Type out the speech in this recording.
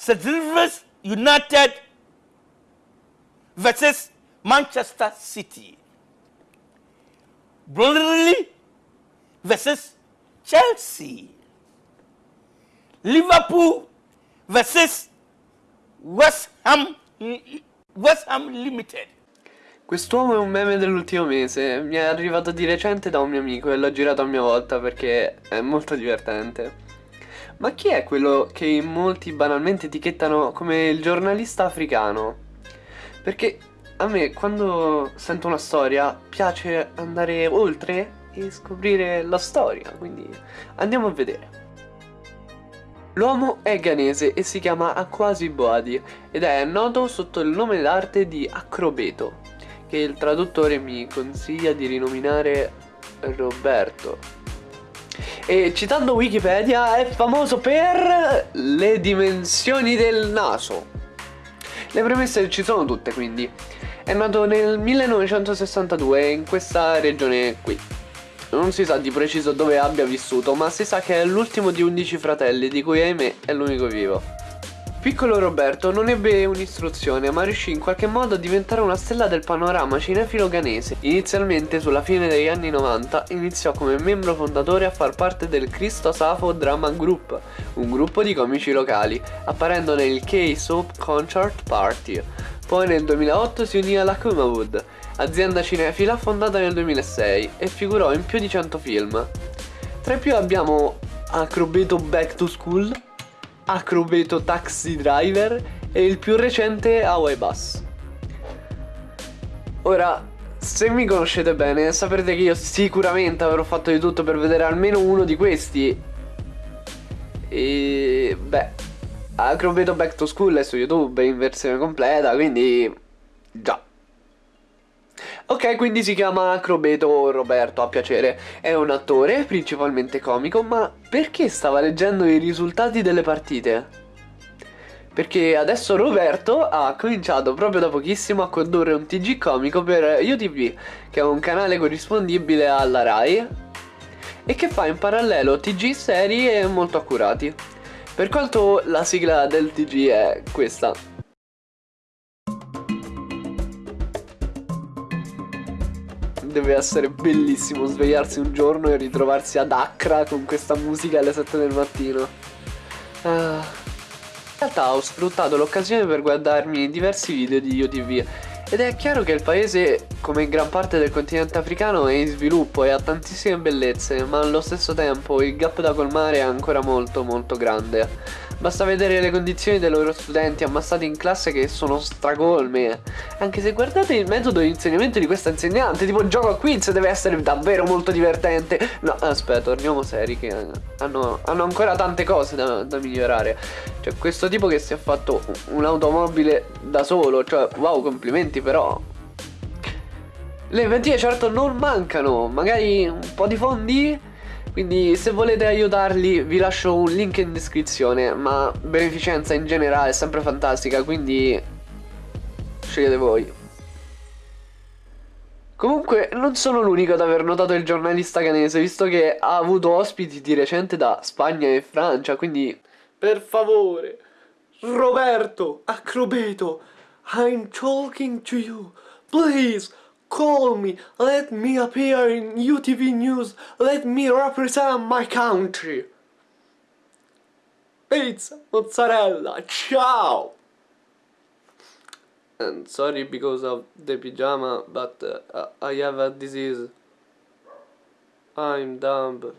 St. Silvers United versus Manchester City. Burnley versus Chelsea. Liverpool versus West Ham, West Ham Limited. Quest'uomo è un meme dell'ultimo mese, mi è arrivato di recente da un mio amico e l'ho girato a mia volta perché è molto divertente. Ma chi è quello che molti banalmente etichettano come il giornalista africano? Perché a me quando sento una storia piace andare oltre e scoprire la storia, quindi andiamo a vedere. L'uomo è ghanese e si chiama Akwasi Boadi ed è noto sotto il nome d'arte di Acrobeto, che il traduttore mi consiglia di rinominare Roberto. E citando Wikipedia è famoso per le dimensioni del naso. Le premesse ci sono tutte quindi. È nato nel 1962 in questa regione qui. Non si sa di preciso dove abbia vissuto, ma si sa che è l'ultimo di 11 fratelli, di cui ahimè è l'unico vivo. Piccolo Roberto non ebbe un'istruzione, ma riuscì in qualche modo a diventare una stella del panorama cinefilo ghanese. Inizialmente, sulla fine degli anni 90, iniziò come membro fondatore a far parte del Cristo Safo Drama Group, un gruppo di comici locali, apparendo nel K-Soap Concert Party. Poi nel 2008 si unì alla Kumawood, azienda cinefila fondata nel 2006 e figurò in più di 100 film. Tra i più abbiamo Acrobeto Back to School, Acrobeto Taxi Driver e il più recente Hawaii Bus. Ora, se mi conoscete bene, saprete che io sicuramente avrò fatto di tutto per vedere almeno uno di questi. E... beh, Acrobeto Back to School è su YouTube in versione completa, quindi... già. Ok, quindi si chiama Acrobeto Roberto, a piacere. È un attore, principalmente comico, ma perché stava leggendo i risultati delle partite? Perché adesso Roberto ha cominciato proprio da pochissimo a condurre un TG comico per UTV, che è un canale corrispondibile alla RAI, e che fa in parallelo TG seri e molto accurati. Per quanto la sigla del TG è questa. Deve essere bellissimo svegliarsi un giorno e ritrovarsi ad Accra con questa musica alle 7 del mattino. Ah. In realtà ho sfruttato l'occasione per guardarmi diversi video di UTV ed è chiaro che il paese, come in gran parte del continente africano, è in sviluppo e ha tantissime bellezze, ma allo stesso tempo il gap da colmare è ancora molto molto grande. Basta vedere le condizioni dei loro studenti ammassati in classe che sono stracolme. Anche se guardate il metodo di insegnamento di questa insegnante, tipo gioco a quiz, deve essere davvero molto divertente. No, aspetta, torniamo seri che hanno, hanno ancora tante cose da, da, migliorare. Cioè, questo tipo che si è fatto un'automobile da solo, cioè, wow, complimenti però. Le inventive certo non mancano, magari un po' di fondi quindi se volete aiutarli vi lascio un link in descrizione Ma beneficenza in generale è sempre fantastica quindi scegliete voi. Comunque non sono l'unico ad aver notato il giornalista canese Visto che ha avuto ospiti di recente da Spagna e Francia Quindi per favore Roberto Acrobeto I'm talking to you. Please Call me, let me appear in UTV News, let me represent my country. Pizza, mozzarella, ciao! And sorry because of the pyjama, but uh, I have a disease. I'm dumb.